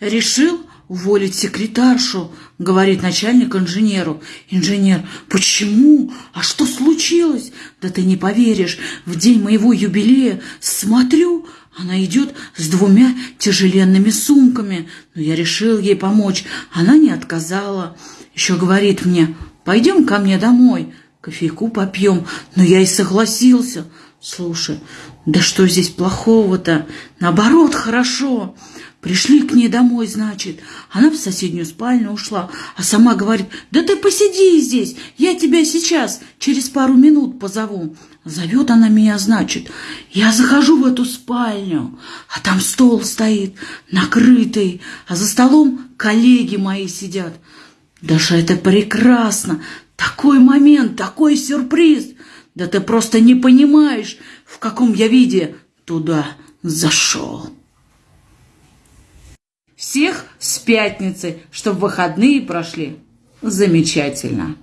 решил уволить секретаршу, говорит начальник инженеру. Инженер, почему? А что случилось? Да ты не поверишь, в день моего юбилея смотрю, она идет с двумя тяжеленными сумками. Но я решил ей помочь. Она не отказала. Еще говорит мне, пойдем ко мне домой, кофейку попьем. Но я и согласился. Слушай, да что здесь плохого-то? Наоборот, хорошо. Пришли к ней домой, значит. Она в соседнюю спальню ушла, а сама говорит, да ты посиди здесь, я тебя сейчас, через пару минут позову. Зовет она меня, значит. Я захожу в эту спальню, а там стол стоит, накрытый, а за столом коллеги мои сидят. Даже это прекрасно, такой момент, такой сюрприз. Да ты просто не понимаешь, в каком я виде туда зашел. Всех с пятницы, чтобы выходные прошли замечательно.